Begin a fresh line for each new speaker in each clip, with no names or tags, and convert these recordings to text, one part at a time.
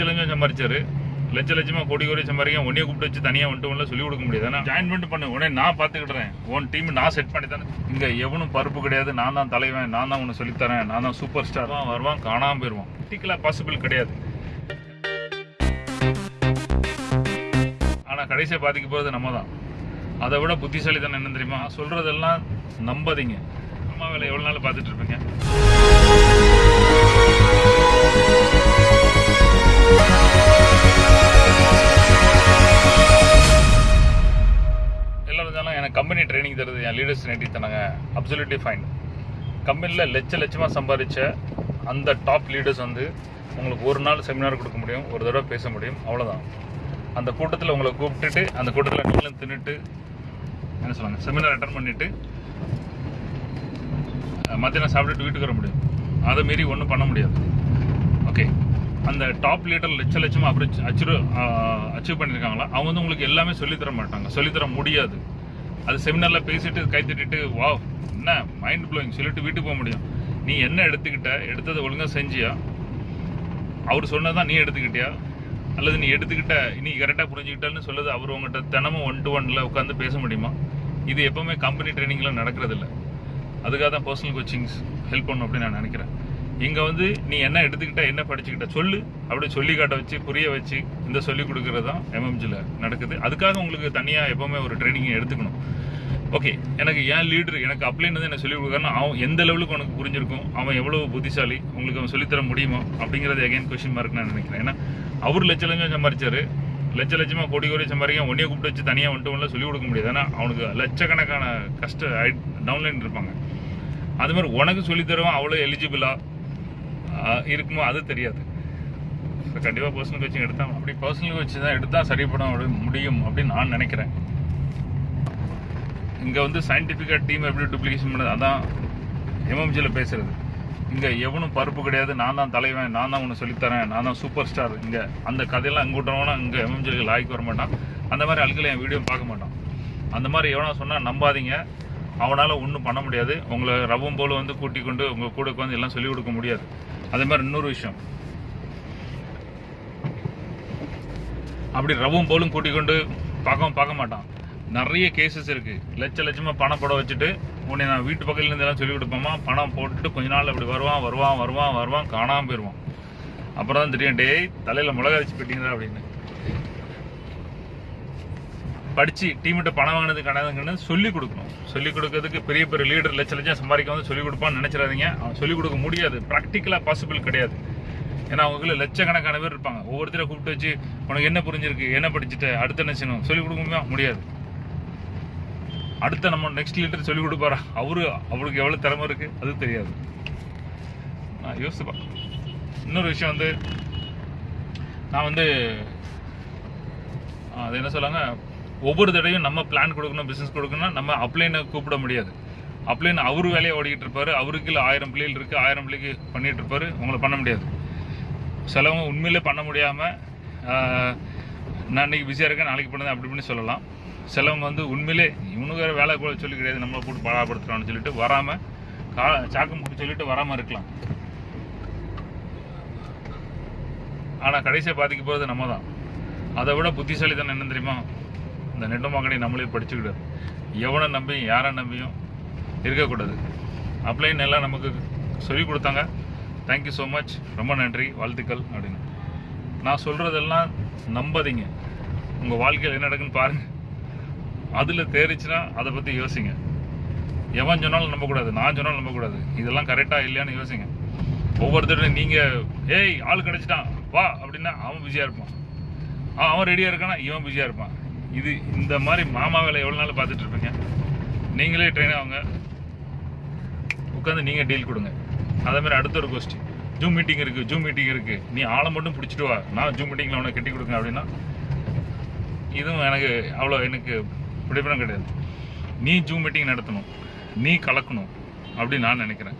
லட்ச லட்சம் சம்பாரிச்சாரு. லட்ச லட்சமா கோடி கோடி சம்பாதிக்க உன்னைய கூப்பிட்டு வச்சு தனியா வந்துட்டு சொல்லி கொடுக்க முடியாது. ஏன்னா ஜாயின் பண்ணிட்டு பண்ணு. உடனே நான் பாத்துக்கிடுறேன் உன் டீம் நான் செட் பண்ணி தானே இங்க எவனும் பருப்பு கிடையாது. நான் தான் தலைவன். நான் தான் உனக்கு சொல்லித்தரேன். நான் தான் சூப்பர் ஸ்டார் தான் வருவான் காணாம போயிருவான். பர்டிகுலர் பாசிபிள் கிடையாது. ஆனா கடைசியா பாதிக்க போறது நம்ம தான் அதை விட புத்திசாலித்தனம் என்ன தெரியுமா? சொல்றதெல்லாம் நம்பாதீங்க. அம்மா வேலை எவ்வளவு நாள் பார்த்துட்டு இருப்பீங்க? கம்பெனி ட்ரைனிங் தருது என் லீடர்ஸ் நேட்டி அப்சல்யூட்லி ஃபைன் கம்பெனியில் லட்ச லட்சமாக சம்பாதிச்ச அந்த டாப் லீடர்ஸ் வந்து உங்களுக்கு ஒரு நாள் செமினார் கொடுக்க முடியும் ஒரு தடவை பேச முடியும் அவ்வளோதான் அந்த கூட்டத்தில் உங்களை கூப்பிட்டுட்டு அந்த கூட்டத்தில் நீங்களும் தின்னுட்டு என்ன சொல்லுவாங்க செமினார் அட்டன் பண்ணிவிட்டு மத்தியானம் சாப்பிட்டுட்டு வீட்டுக்கு வர முடியும். அதை மீறி ஒன்றும் பண்ண முடியாது. ஓகே அந்த டாப் லீடர் லட்ச லட்சமாக அப்ரோச் அச்சீவ் அச்சீவ் பண்ணியிருக்காங்களா அவங்க வந்து உங்களுக்கு எல்லாமே சொல்லித்தர மாட்டாங்க. சொல்லித் தர முடியாது. அது செமினாரில் பேசிட்டு கை தட்டிட்டு வா என்ன மைண்ட் ப்ளோயிங் சொல்லிட்டு வீட்டுக்கு போக முடியும். நீ என்ன எடுத்துக்கிட்ட? எடுத்ததை ஒழுங்காக செஞ்சியா? அவர் சொன்னதான் நீ எடுத்துக்கிட்டியா? அல்லது நீ எடுத்துக்கிட்ட நீ கரெக்டாக புரிஞ்சுக்கிட்டான்னு சொல்லுது அவர் உங்கள்கிட்ட தினமும் ஒன் டு ஒன்ல உட்காந்து பேச முடியுமா? இது எப்போவுமே கம்பெனி ட்ரைனிங்கில் நடக்கிறதில்ல. அதுக்காக தான் பர்சனல் கோச்சிங்ஸ் ஹெல்ப் பண்ணும் அப்படின்னு நான் நினைக்கிறேன். இங்க வந்து நீ என்ன எடுத்துக்கிட்ட என்ன படிச்சுக்கிட்ட சொல்லு. அப்படியே சொல்லி காட்ட வச்சு புரிய வச்சு இந்த சொல்லி கொடுக்குறது தான் எம்எம்ஜியில் நடக்குது. அதுக்காக உங்களுக்கு தனியா எப்பவுமே ஒரு ட்ரைனிங் எடுத்துக்கணும். ஓகே எனக்கு ஏன் லீடர் எனக்கு அப்ளைன்னு என்ன சொல்லி கொடுக்குறான்னா அவன் எந்த லெவலுக்கு உனக்கு புரிஞ்சிருக்கும் அவன் எவ்வளவு புத்திசாலி உங்களுக்கு அவன் சொல்லித்தர முடியுமா அப்படிங்கிறது அகைன் கொஸ்டின் மார்க் நான் நினைக்கிறேன். ஏன்னா அவர் லட்ச லட்சம் சம்பாரிச்சாரு. லட்ச லட்சமா கோடி கோடி சம்பாதிக்க உன்னைய கூப்பிட்டு வச்சு தனியாக வந்துட்டு ஒன்றும் சொல்லிக் கொடுக்க முடியாது. ஏன்னா அவனுக்கு லட்சக்கணக்கான கஷ்ட டவுன்லைன் இருப்பாங்க. அது மாதிரி உனக்கு சொல்லித்தருவான் அவ்வளோ எலிஜிபிளா இருக்குமோ அது தெரியாது. ஸோ கண்டிப்பாக பர்சனல் கோச்சிங் எடுத்தால் அப்படி பர்சனல் கோச்சிங் தான் எடுத்தால் சரிப்பட முடியும் அப்படின்னு நான் நினைக்கிறேன். இங்கே வந்து சயின்டிஃபிக்காக டீம் எப்படி டூப்ளிகேஷன் பண்ணுறது அதான் எம்எம்ஜியில் பேசுகிறது இங்கே எவனும் பருப்பு கிடையாது. நான் தான் தலைவன் நான் தான் உனக்கு சொல்லித்தரேன் நான் தான் சூப்பர் ஸ்டார் இங்கே அந்த கதையெல்லாம் இங்கூட்டவனா இங்கே எம்எம்ஜிக்கு லாய்க்கு வர மாட்டான். அந்த மாதிரி ஆட்களை என் வீடியோ பார்க்க மாட்டான். அந்த மாதிரி எவனா சொன்னால் நம்பாதீங்க. அவனால் ஒன்றும் பண்ண முடியாது. உங்களை ரவம் போல் வந்து கூட்டி கொண்டு உங்கள் கூட வந்து எல்லாம் சொல்லிக் கொடுக்க முடியாது. அதே மாதிரி இன்னொரு விஷயம். அப்படி ரவும் போலும் கூட்டிக் கொண்டு பார்க்கவும் பார்க்க மாட்டான். நிறைய கேசஸ் இருக்கு. லட்ச லட்சமா பணம் போட வச்சுட்டு உன்னை நான் வீட்டு பக்கத்துல இருந்து எல்லாம் சொல்லி கொடுப்போமா பணம் போட்டுட்டு கொஞ்ச நாள் அப்படி வருவான் வருவான் வருவான் வருவான் காணாம போயிடுவான் அப்புறம் தான் தெரியும் டேய் தலையில மிளகா வச்சு போயிட்டீங்களா அப்படின்னு. படிச்சு டீம்கிட்ட பணம் வாங்கினது கிடையாதுங்கன்னு சொல்லி கொடுக்கணும். சொல்லிக் கொடுக்கறதுக்கு பெரிய பெரிய லீடர் லட்ச லட்சம் சம்பாதிக்க வந்து சொல்லி கொடுப்பான்னு நினைச்சிடாதீங்க. அவன் சொல்லி கொடுக்க முடியாது. ப்ராக்டிக்கலாக பாசிபிள் கிடையாது. ஏன்னா அவங்களுக்கு லட்சக்கணக்கான பேர் இருப்பாங்க. ஒவ்வொருத்தரை கூப்பிட்டு வச்சு உனக்கு என்ன புரிஞ்சிருக்கு? என்ன படிச்சுட்டு? அடுத்த என்ன செய்யணும்? சொல்லி கொடுக்க முடியுமா? முடியாது. அடுத்த நம்ம நெக்ஸ்ட் லீடர் சொல்லிக் கொடுப்பாரா? அவரு அவருக்கு எவ்வளோ திறமை இருக்குது அது தெரியாது. நான் யோசிச்சு பார்க்கணும் இன்னொரு விஷயம் வந்து நான் வந்து அது என்ன சொல்லாங்க? ஒவ்வொரு தடவையும் நம்ம பிளான் கொடுக்கணும் பிஸ்னஸ் கொடுக்கணும்னா நம்ம அப்ளைனை கூப்பிட முடியாது. அப்ளைன் அவரு வேலையை ஓடிக்கிட்டு இருப்பார் அவருக்கு இல்லை ஆயிரம் பிள்ளைகள் இருக்குது ஆயிரம் பிள்ளைக்கு பண்ணிகிட்டு இருப்பார் உங்களை பண்ண முடியாது. சிலவங்க உண்மையிலே பண்ண முடியாமல் நான் இன்றைக்கி பிஸியாக இருக்கேன் நாளைக்கு பண்ணுறேன் அப்படி இப்படின்னு சொல்லலாம். சிலவங்க வந்து உண்மையிலே இவனுக்கு வேற வேலை கூட சொல்லி கிடையாது நம்மளை போட்டு பாடாப்படுத்துறான்னு சொல்லிட்டு வராமல் கா சாக்கம் போட்டு சொல்லிட்டு வராமல் இருக்கலாம். ஆனால் கடைசியை பாதிக்க போகிறது நம்ம தான் அதை விட புத்திசாலித்தனம் என்ன தெரியுமா? இந்த நெட்டு நம்மளே படிச்சுக்கிடாது எவனை நம்பியும் யாரை நம்பியும் இருக்கக்கூடாது. அப்ளைன் எல்லாம் நமக்கு சொல்லி கொடுத்தாங்க. தேங்க்யூ ஸோ மச் ரொம்ப நன்றி. வாழ்த்துக்கள் அப்படின்னு. நான் சொல்கிறதெல்லாம் நம்பாதீங்க. உங்கள் வாழ்க்கையில் என்ன நடக்குன்னு பாருங்கள் அதில் தேறிச்சுன்னா அதை பற்றி யோசிங்க. எவன் சொன்னாலும் நம்பக்கூடாது. நான் சொன்னாலும் நம்பக்கூடாது. இதெல்லாம் கரெக்டாக இல்லையான்னு யோசிங்க. ஒவ்வொருத்தரும் நீங்கள் ஏய் ஆள் கிடச்சிட்டான். வா அப்படின்னா அவன் பிஸியாக இருப்பான். அவன் ரெடியாக இருக்கானா? இவன் பிஸியாக இருப்பான். இது இந்த மாதிரி மாமா வேலை எவ்வளோ நாள் பார்த்துட்டு இருப்பீங்க? நீங்களே ட்ரெயின் ஆகுங்க. உட்காந்து நீங்கள் டீல் கொடுங்க. அதே மாதிரி அடுத்த ஒரு கொஸ்டின் ஜூம் மீட்டிங் இருக்குது ஜூம் மீட்டிங் இருக்குது நீ ஆளை மட்டும் பிடிச்சிட்டு வா. நான் ஜூம் மீட்டிங்கில் உனக்கு கட்டி கொடுங்க அப்படின்னா இதுவும் எனக்கு அவ்வளோ எனக்கு பிடிப்படம் கிடையாது. நீ ஜூம் மீட்டிங் நடத்தணும். நீ கலக்கணும் அப்படின்னு நான் நினைக்கிறேன்.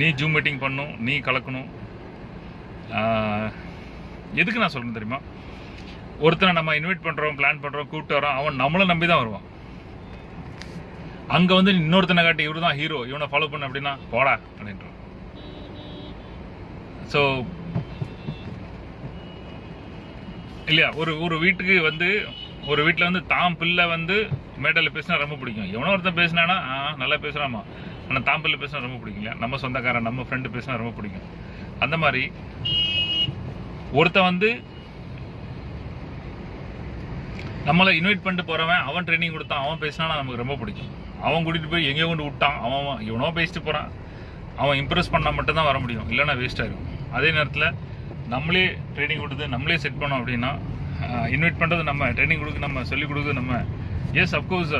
நீ ஜூம் மீட்டிங் பண்ணும் நீ கலக்கணும். எதுக்கு நான் சொல்கிறேன் தெரியுமா? ஒருத்தனை நம்ம இன்வைட் பண்றோம் பிளான் பண்ணுறோம் கூப்பிட்டு வரோம் அவன் நம்மளை நம்பி தான் வருவான். அங்க வந்து இன்னொருத்தனை காட்டி இவரு தான் ஹீரோ இவனை ஃபாலோ பண்ண அப்படின்னா போடா அப்படின்றான். ஸோ இல்லையா ஒரு ஒரு வீட்டுக்கு வந்து ஒரு வீட்டில் வந்து தாம் பிள்ளை வந்து மேடையில் பேசினா ரொம்ப பிடிக்கும். எவனோ ஒருத்தன் பேசினானா நல்லா பேசுகிறாமா ஆனால் தாம் பிள்ளை பேசினா ரொம்ப பிடிக்கும் இல்லையா? நம்ம சொந்தக்காரன் நம்ம ஃப்ரெண்டு பேசினா ரொம்ப பிடிக்கும். அந்த மாதிரி ஒருத்தன் வந்து நம்மளை இன்வைட் பண்ணிட்டு போறவன் அவன் ட்ரைனிங் கொடுத்தான் அவன் பேசினா நமக்கு ரொம்ப பிடிக்கும். அவன் கூட்டிட்டு போய் எங்கேயோ கொண்டு விட்டான் அவன் அவன் இவனோ பேசிட்டு போறான். அவன் இம்ப்ரெஸ் பண்ணால் மட்டும்தான் வர முடியும் இல்லைன்னா வேஸ்ட்டாக இருக்கும். அதே நேரத்தில் நம்மளே ட்ரைனிங் கொடுத்து நம்மளே செட் பண்ணோம் அப்படின்னா இன்வைட் பண்ணுறது நம்ம ட்ரைனிங் கொடுக்க நம்ம சொல்லிக் கொடுக்குறது நம்ம எஸ் அப்கோர்ஸ்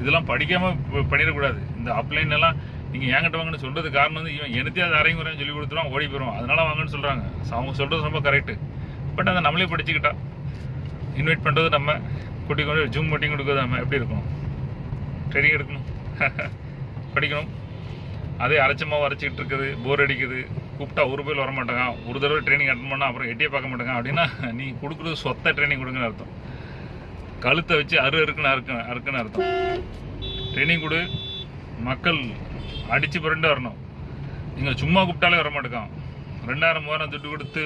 இதெல்லாம் படிக்காம பண்ணிடக்கூடாது. இந்த அப்ளைன் எல்லாம் நீங்கள் என்கிட்ட வாங்கன்னு சொல்றது காரணம் வந்து இவன் எனத்தையும் அதை அரைங்குறையும் சொல்லி கொடுத்துருவான் ஓடி போயிடும் அதனால வாங்கன்னு சொல்கிறாங்க அவங்க சொல்கிறது ரொம்ப கரெக்ட் பட் அதை நம்மளே படிச்சுக்கிட்டா இன்வைட் பண்ணுறது நம்ம கூட்டி கொண்டு ஜூம் மீட்டிங் கொடுக்குறது நம்ம எப்படி இருக்கும்? ட்ரெயினிங் எடுக்கணும். படிக்கணும். அதே அரைச்சமாக அரைச்சிக்கிட்டு இருக்குது போர் அடிக்குது. கூப்பிட்டா ஒரு பேர் வர மாட்டாங்க. ஒரு தடவை ட்ரைனிங் அட்டன் பண்ணால் அப்புறம் எட்டியே பார்க்க மாட்டாங்க. அப்படின்னா நீ கொடுக்குறது சொத்த ட்ரைனிங் கொடுங்கன்னு அர்த்தம். கழுத்தை வச்சு அரு அறுக்குன்னு அறுக்கு அறுக்குன்னு அர்த்தம். ட்ரைனிங் கொடு. மக்கள் அடித்து புரண்டு வரணும். நீங்கள் சும்மா கூப்பிட்டாலே வர மாட்டேங்கான் ரெண்டாயிரம் மூவாயிரம் துட்டு கொடுத்து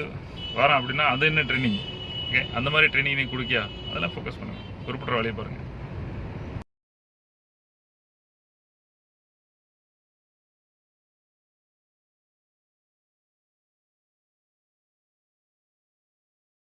வரோம் அப்படின்னா அது என்ன ட்ரைனிங் ஓகே அந்த மாதிரி ட்ரைனிங் நீங்கள் கொடுக்கியா? அதெல்லாம் ஃபோக்கஸ் பண்ணுங்க. குறிப்பிட்ட வேலையை பாருங்கள்